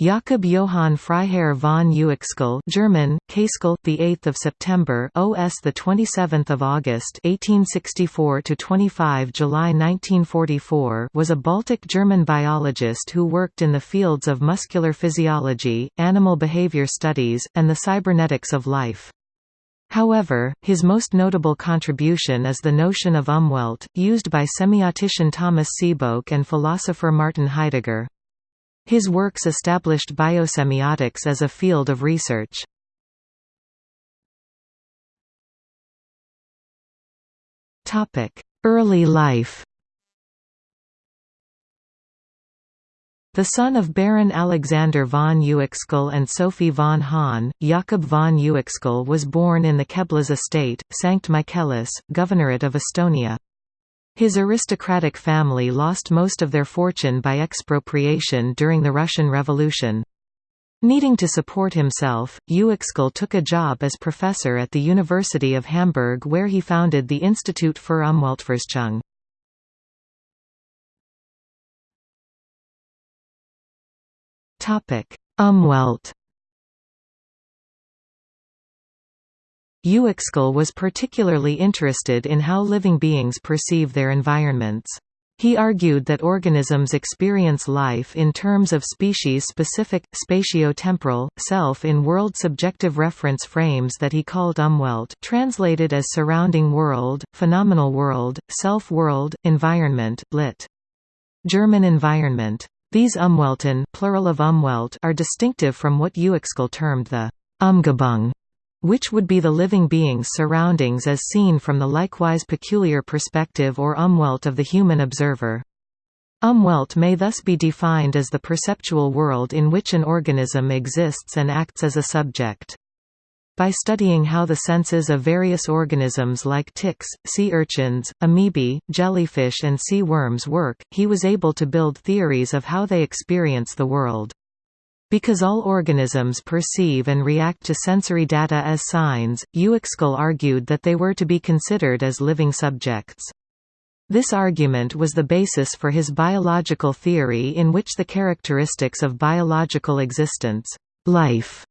Jakob Johann Freiherr von Uexküll German, Kaskell, the 8th of September, OS the 27th of August, 1864 to 25 July 1944, was a Baltic German biologist who worked in the fields of muscular physiology, animal behavior studies, and the cybernetics of life. However, his most notable contribution is the notion of Umwelt, used by semiotician Thomas Sebeok and philosopher Martin Heidegger. His works established biosemiotics as a field of research. Early life The son of Baron Alexander von Uexküll and Sophie von Hahn, Jakob von Uexküll was born in the Keblas estate, Sankt Michaelis, Governorate of Estonia. His aristocratic family lost most of their fortune by expropriation during the Russian Revolution. Needing to support himself, Uexküll took a job as professor at the University of Hamburg where he founded the Institut für Umweltforschung. Umwelt Uexküll was particularly interested in how living beings perceive their environments. He argued that organisms experience life in terms of species-specific, spatio-temporal, self in world subjective reference frames that he called Umwelt translated as surrounding world, phenomenal world, self-world, environment, lit. German environment. These Umwelten plural of Umwelt are distinctive from what Uexküll termed the Umgebung which would be the living being's surroundings as seen from the likewise peculiar perspective or umwelt of the human observer. Umwelt may thus be defined as the perceptual world in which an organism exists and acts as a subject. By studying how the senses of various organisms like ticks, sea urchins, amoebae, jellyfish and sea worms work, he was able to build theories of how they experience the world. Because all organisms perceive and react to sensory data as signs, Uexküll argued that they were to be considered as living subjects. This argument was the basis for his biological theory in which the characteristics of biological existence life,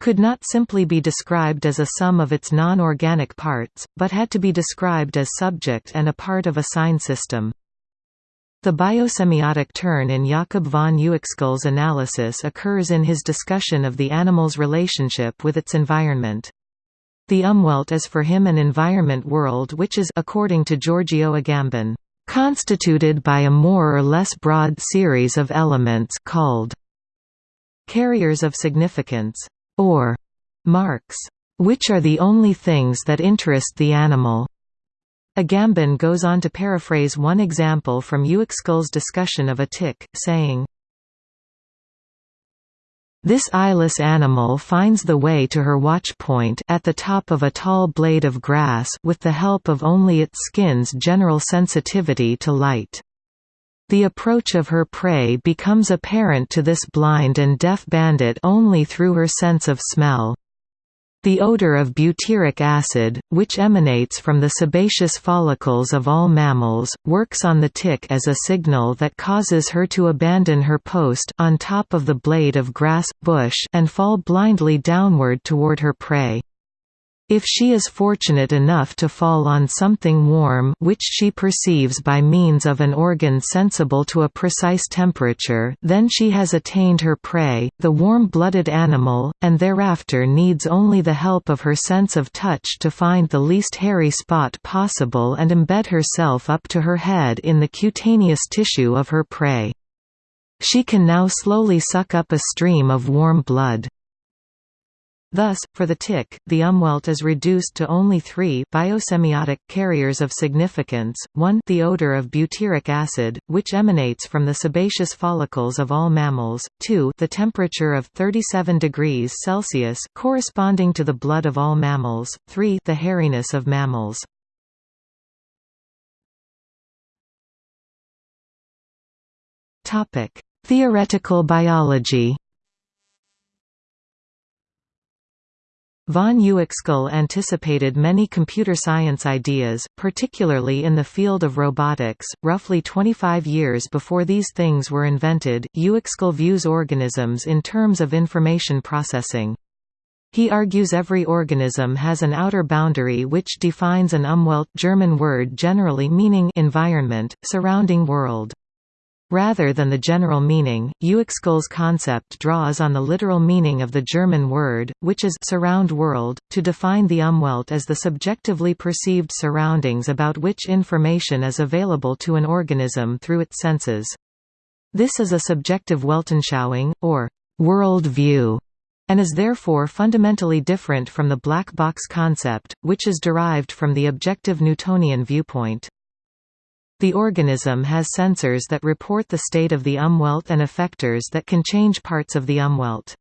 could not simply be described as a sum of its non-organic parts, but had to be described as subject and a part of a sign system. The biosemiotic turn in Jakob von Uexküll's analysis occurs in his discussion of the animal's relationship with its environment. The Umwelt is for him an environment world which is according to Giorgio Agamben, constituted by a more or less broad series of elements called carriers of significance, or marks, which are the only things that interest the animal. Agamben goes on to paraphrase one example from Uexküll's discussion of a tick, saying, this eyeless animal finds the way to her watch point at the top of a tall blade of grass with the help of only its skin's general sensitivity to light. The approach of her prey becomes apparent to this blind and deaf bandit only through her sense of smell. The odor of butyric acid, which emanates from the sebaceous follicles of all mammals, works on the tick as a signal that causes her to abandon her post on top of the blade of grass, bush and fall blindly downward toward her prey. If she is fortunate enough to fall on something warm which she perceives by means of an organ sensible to a precise temperature then she has attained her prey, the warm-blooded animal, and thereafter needs only the help of her sense of touch to find the least hairy spot possible and embed herself up to her head in the cutaneous tissue of her prey. She can now slowly suck up a stream of warm blood. Thus, for the tick, the umwelt is reduced to only three biosemiotic carriers of significance, 1 the odor of butyric acid, which emanates from the sebaceous follicles of all mammals, 2 the temperature of 37 degrees Celsius corresponding to the blood of all mammals, 3 the hairiness of mammals. Theoretical biology Von Uexküll anticipated many computer science ideas, particularly in the field of robotics. Roughly 25 years before these things were invented, Uexküll views organisms in terms of information processing. He argues every organism has an outer boundary which defines an Umwelt German word generally meaning environment, surrounding world. Rather than the general meaning, Uexküll's concept draws on the literal meaning of the German word, which is surround world, to define the Umwelt as the subjectively perceived surroundings about which information is available to an organism through its senses. This is a subjective Weltanschauung, or world view, and is therefore fundamentally different from the black box concept, which is derived from the objective Newtonian viewpoint. The organism has sensors that report the state of the umwelt and effectors that can change parts of the umwelt.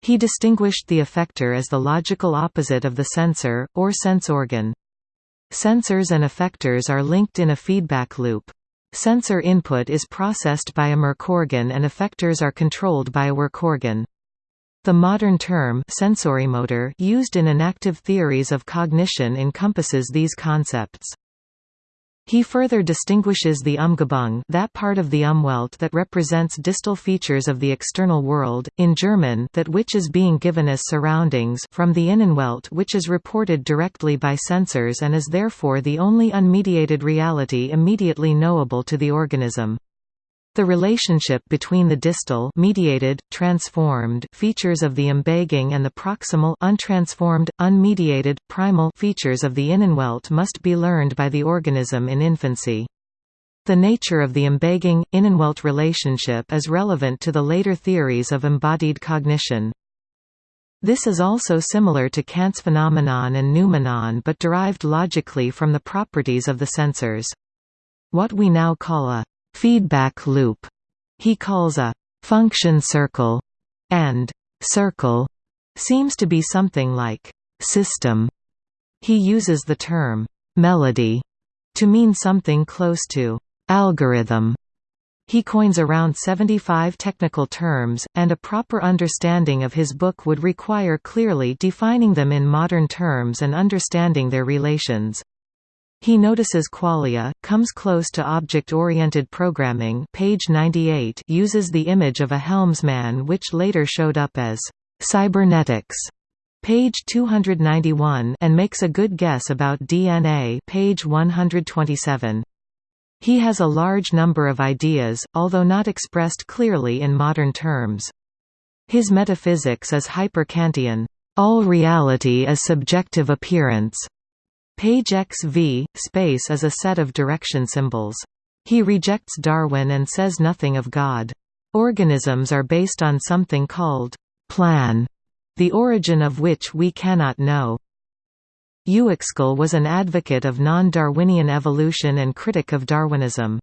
He distinguished the effector as the logical opposite of the sensor, or sense organ. Sensors and effectors are linked in a feedback loop. Sensor input is processed by a Merkorgan and effectors are controlled by a Wirkorgan. The modern term sensorimotor used in enactive theories of cognition encompasses these concepts. He further distinguishes the Umgebung that part of the Umwelt that represents distal features of the external world, in German that which is being given as surroundings from the Innenwelt which is reported directly by sensors and is therefore the only unmediated reality immediately knowable to the organism. The relationship between the distal mediated, transformed features of the Umgebung and the proximal untransformed, unmediated, primal features of the Innenwelt must be learned by the organism in infancy. The nature of the Umgebung Innenwelt relationship is relevant to the later theories of embodied cognition. This is also similar to Kant's phenomenon and noumenon but derived logically from the properties of the sensors. What we now call a feedback loop he calls a function circle and circle seems to be something like system. He uses the term melody to mean something close to algorithm. He coins around 75 technical terms, and a proper understanding of his book would require clearly defining them in modern terms and understanding their relations. He notices qualia, comes close to object-oriented programming page 98 uses the image of a helmsman which later showed up as cybernetics page 291 and makes a good guess about DNA page 127. He has a large number of ideas, although not expressed clearly in modern terms. His metaphysics is hyper-Kantian. All reality is subjective appearance. Page XV, space is a set of direction symbols. He rejects Darwin and says nothing of God. Organisms are based on something called plan, the origin of which we cannot know. Uexküll was an advocate of non-Darwinian evolution and critic of Darwinism.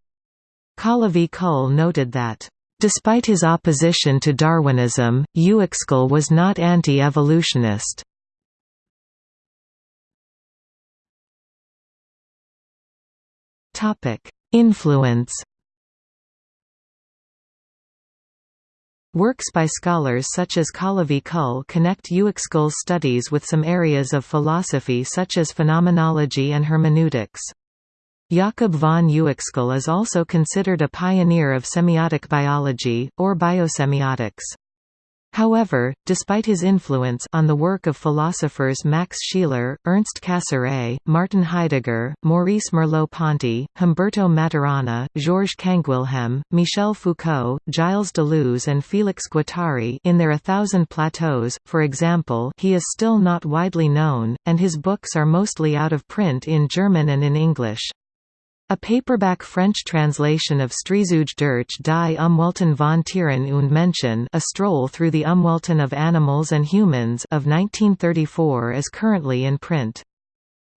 Kalevi Kull noted that, "...despite his opposition to Darwinism, Uexküll was not anti-evolutionist." Influence Works by scholars such as Kalevi Kull connect Uexküll's studies with some areas of philosophy such as phenomenology and hermeneutics. Jakob von Uexküll is also considered a pioneer of semiotic biology, or biosemiotics. However, despite his influence on the work of philosophers Max Scheler, Ernst Cassirer, Martin Heidegger, Maurice Merleau-Ponty, Humberto Maturana, Georges Canguilhem, Michel Foucault, Gilles Deleuze and Félix Guattari in their A Thousand Plateaus, for example he is still not widely known, and his books are mostly out of print in German and in English. A paperback French translation of Streifzüge durch die Umwelten von Tieren und Menschen A Stroll Through the Umwelten of Animals and Humans of 1934 is currently in print.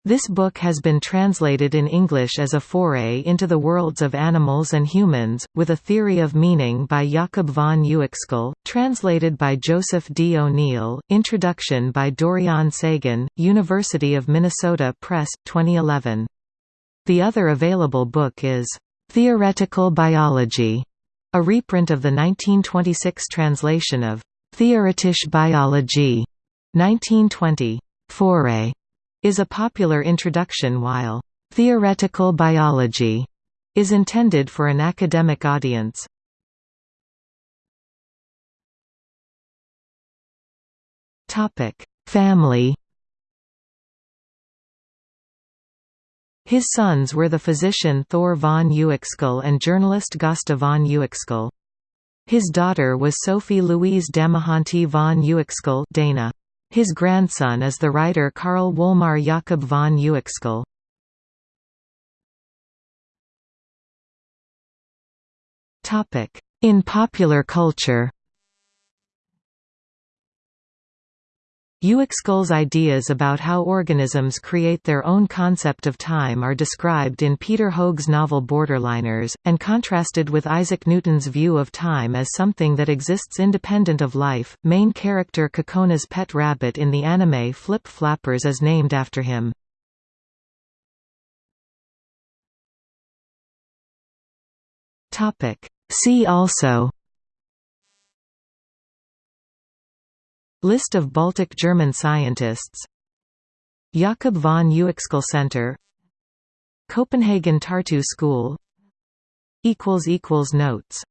This book has been translated in English as a foray into the worlds of animals and humans, with a theory of meaning by Jakob von Uexküll, translated by Joseph D. O'Neill, introduction by Dorian Sagan, University of Minnesota Press, 2011. The other available book is Theoretical Biology, a reprint of the 1926 translation of Theoretische Biologie 1920. Foray is a popular introduction while theoretical biology is intended for an academic audience. Family His sons were the physician Thor von Uexküll and journalist Gösta von Uexküll. His daughter was Sophie Louise Damahanti von Uexküll Dana. His grandson is the writer Karl Wolmar Jakob von Uexküll. In popular culture Uexküll's ideas about how organisms create their own concept of time are described in Peter Hoeg's novel Borderliners, and contrasted with Isaac Newton's view of time as something that exists independent of life. Main character Cocona's pet rabbit in the anime Flip Flappers is named after him. See also List of Baltic German scientists. Jakob von Uexküll Center. Copenhagen Tartu School. Notes